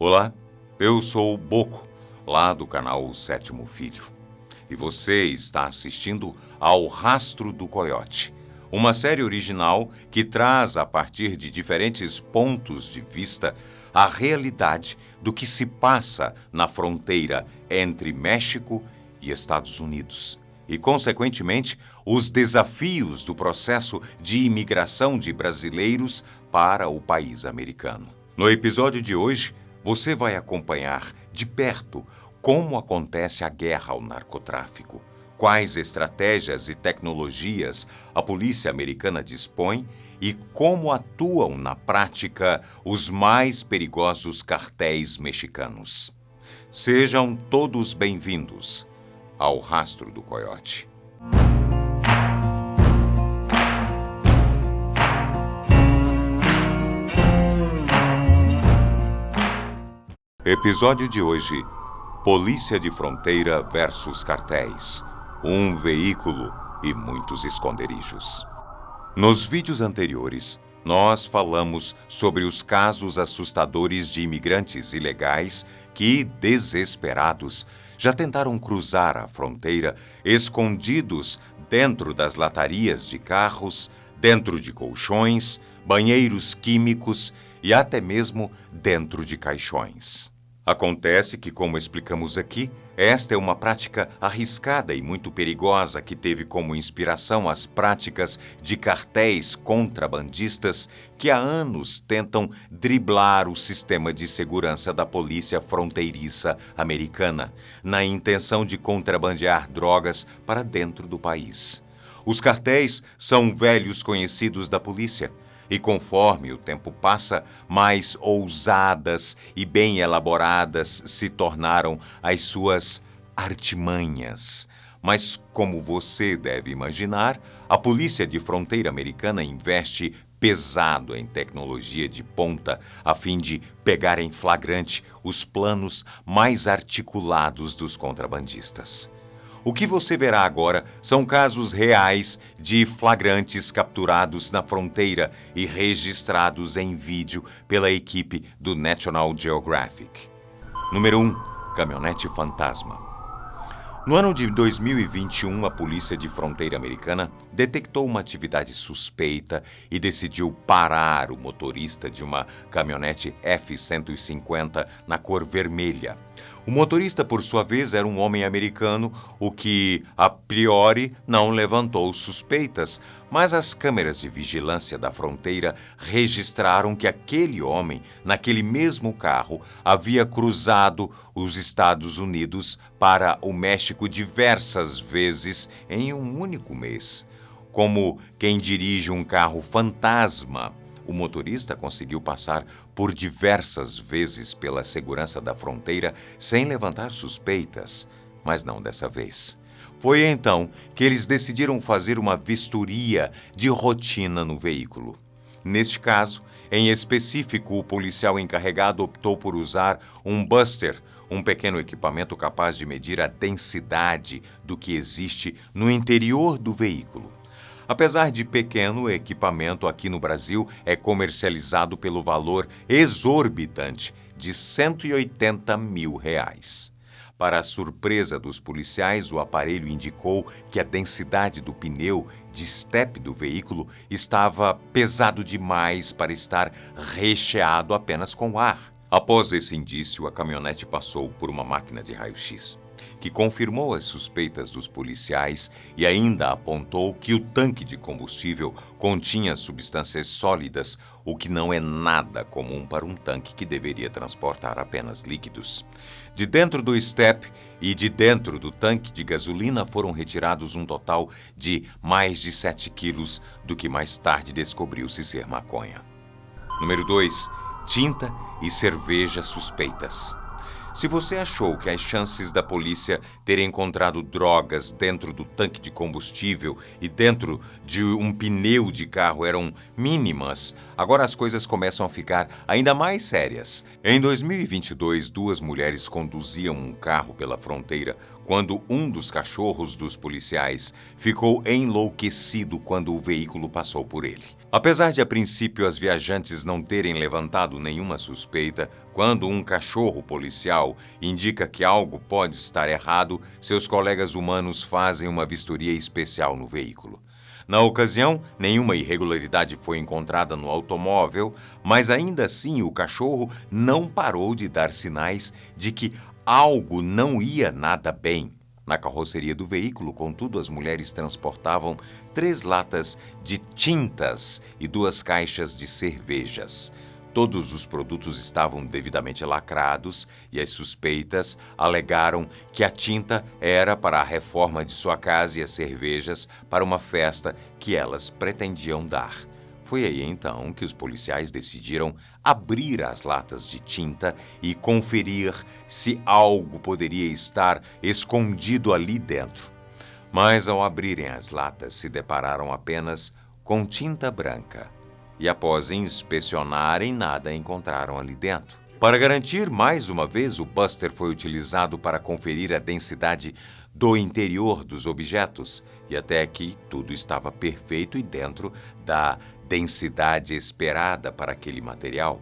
Olá, eu sou o Boco, lá do canal Sétimo Filho. E você está assistindo ao Rastro do Coiote, uma série original que traz, a partir de diferentes pontos de vista, a realidade do que se passa na fronteira entre México e Estados Unidos. E, consequentemente, os desafios do processo de imigração de brasileiros para o país americano. No episódio de hoje, você vai acompanhar de perto como acontece a guerra ao narcotráfico, quais estratégias e tecnologias a polícia americana dispõe e como atuam na prática os mais perigosos cartéis mexicanos. Sejam todos bem-vindos ao Rastro do Coiote. Episódio de hoje: Polícia de Fronteira versus Cartéis. Um veículo e muitos esconderijos. Nos vídeos anteriores, nós falamos sobre os casos assustadores de imigrantes ilegais que, desesperados, já tentaram cruzar a fronteira escondidos dentro das latarias de carros, dentro de colchões, banheiros químicos e até mesmo dentro de caixões. Acontece que, como explicamos aqui, esta é uma prática arriscada e muito perigosa que teve como inspiração as práticas de cartéis contrabandistas que há anos tentam driblar o sistema de segurança da polícia fronteiriça americana, na intenção de contrabandear drogas para dentro do país. Os cartéis são velhos conhecidos da polícia e conforme o tempo passa, mais ousadas e bem elaboradas se tornaram as suas artimanhas. Mas, como você deve imaginar, a Polícia de Fronteira Americana investe pesado em tecnologia de ponta a fim de pegar em flagrante os planos mais articulados dos contrabandistas. O que você verá agora são casos reais de flagrantes capturados na fronteira e registrados em vídeo pela equipe do National Geographic. Número 1. Caminhonete Fantasma. No ano de 2021, a Polícia de Fronteira Americana detectou uma atividade suspeita e decidiu parar o motorista de uma caminhonete F-150 na cor vermelha. O motorista, por sua vez, era um homem americano, o que, a priori, não levantou suspeitas, mas as câmeras de vigilância da fronteira registraram que aquele homem, naquele mesmo carro, havia cruzado os Estados Unidos para o México diversas vezes em um único mês. Como quem dirige um carro fantasma, o motorista conseguiu passar por diversas vezes pela segurança da fronteira sem levantar suspeitas, mas não dessa vez. Foi então que eles decidiram fazer uma vistoria de rotina no veículo. Neste caso, em específico, o policial encarregado optou por usar um buster, um pequeno equipamento capaz de medir a densidade do que existe no interior do veículo. Apesar de pequeno, o equipamento aqui no Brasil é comercializado pelo valor exorbitante de 180 mil reais. Para a surpresa dos policiais, o aparelho indicou que a densidade do pneu de estepe do veículo estava pesado demais para estar recheado apenas com ar. Após esse indício, a caminhonete passou por uma máquina de raio-x que confirmou as suspeitas dos policiais e ainda apontou que o tanque de combustível continha substâncias sólidas, o que não é nada comum para um tanque que deveria transportar apenas líquidos. De dentro do step e de dentro do tanque de gasolina foram retirados um total de mais de 7 quilos, do que mais tarde descobriu-se ser maconha. Número 2. Tinta e cerveja suspeitas. Se você achou que as chances da polícia ter encontrado drogas dentro do tanque de combustível e dentro de um pneu de carro eram mínimas, agora as coisas começam a ficar ainda mais sérias. Em 2022, duas mulheres conduziam um carro pela fronteira quando um dos cachorros dos policiais ficou enlouquecido quando o veículo passou por ele. Apesar de a princípio as viajantes não terem levantado nenhuma suspeita, quando um cachorro policial indica que algo pode estar errado, seus colegas humanos fazem uma vistoria especial no veículo. Na ocasião, nenhuma irregularidade foi encontrada no automóvel, mas ainda assim o cachorro não parou de dar sinais de que algo não ia nada bem. Na carroceria do veículo, contudo, as mulheres transportavam três latas de tintas e duas caixas de cervejas. Todos os produtos estavam devidamente lacrados e as suspeitas alegaram que a tinta era para a reforma de sua casa e as cervejas para uma festa que elas pretendiam dar. Foi aí então que os policiais decidiram abrir as latas de tinta e conferir se algo poderia estar escondido ali dentro. Mas ao abrirem as latas, se depararam apenas com tinta branca. E após inspecionarem, nada encontraram ali dentro. Para garantir mais uma vez, o Buster foi utilizado para conferir a densidade do interior dos objetos, e até aqui tudo estava perfeito e dentro da densidade esperada para aquele material,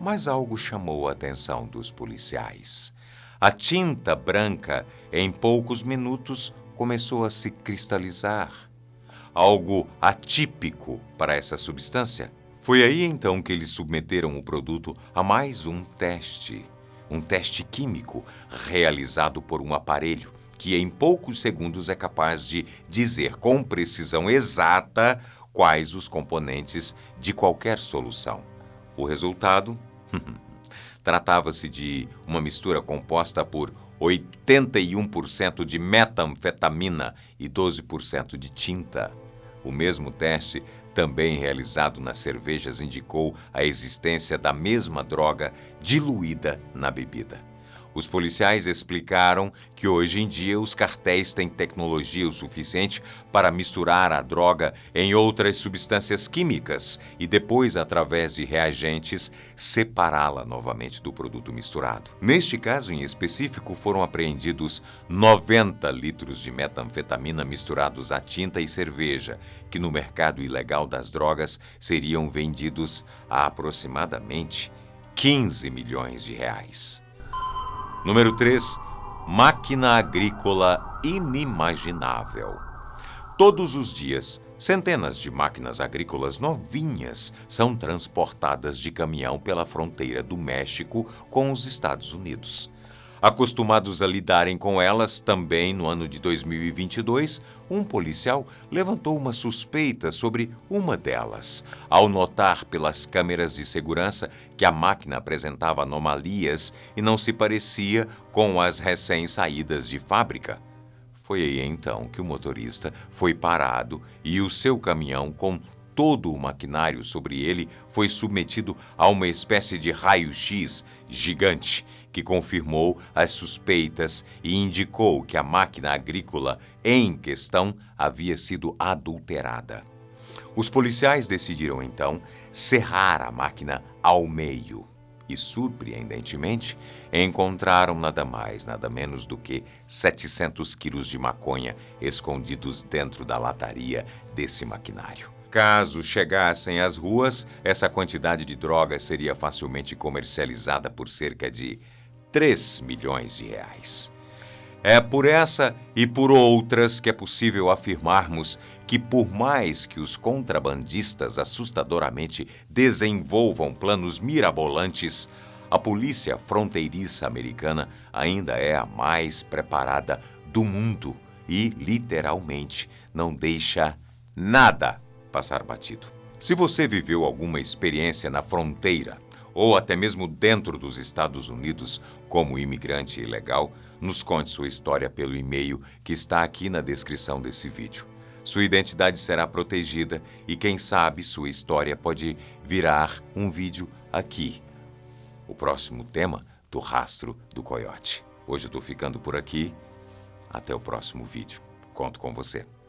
mas algo chamou a atenção dos policiais. A tinta branca, em poucos minutos, começou a se cristalizar. Algo atípico para essa substância. Foi aí então que eles submeteram o produto a mais um teste. Um teste químico realizado por um aparelho que em poucos segundos é capaz de dizer com precisão exata quais os componentes de qualquer solução. O resultado? Tratava-se de uma mistura composta por 81% de metanfetamina e 12% de tinta. O mesmo teste, também realizado nas cervejas, indicou a existência da mesma droga diluída na bebida. Os policiais explicaram que hoje em dia os cartéis têm tecnologia o suficiente para misturar a droga em outras substâncias químicas e depois, através de reagentes, separá-la novamente do produto misturado. Neste caso em específico, foram apreendidos 90 litros de metanfetamina misturados a tinta e cerveja, que no mercado ilegal das drogas seriam vendidos a aproximadamente 15 milhões de reais. Número 3. Máquina agrícola inimaginável. Todos os dias, centenas de máquinas agrícolas novinhas são transportadas de caminhão pela fronteira do México com os Estados Unidos. Acostumados a lidarem com elas, também no ano de 2022, um policial levantou uma suspeita sobre uma delas, ao notar pelas câmeras de segurança que a máquina apresentava anomalias e não se parecia com as recém-saídas de fábrica. Foi aí então que o motorista foi parado e o seu caminhão, com todo o maquinário sobre ele foi submetido a uma espécie de raio-x gigante que confirmou as suspeitas e indicou que a máquina agrícola em questão havia sido adulterada. Os policiais decidiram então serrar a máquina ao meio e, surpreendentemente, encontraram nada mais, nada menos do que 700 quilos de maconha escondidos dentro da lataria desse maquinário. Caso chegassem às ruas, essa quantidade de drogas seria facilmente comercializada por cerca de 3 milhões de reais. É por essa e por outras que é possível afirmarmos que, por mais que os contrabandistas assustadoramente desenvolvam planos mirabolantes, a polícia fronteiriça americana ainda é a mais preparada do mundo e, literalmente, não deixa nada passar batido. Se você viveu alguma experiência na fronteira ou até mesmo dentro dos Estados Unidos como imigrante ilegal, nos conte sua história pelo e-mail que está aqui na descrição desse vídeo. Sua identidade será protegida e, quem sabe, sua história pode virar um vídeo aqui. O próximo tema do Rastro do Coiote. Hoje eu estou ficando por aqui. Até o próximo vídeo. Conto com você.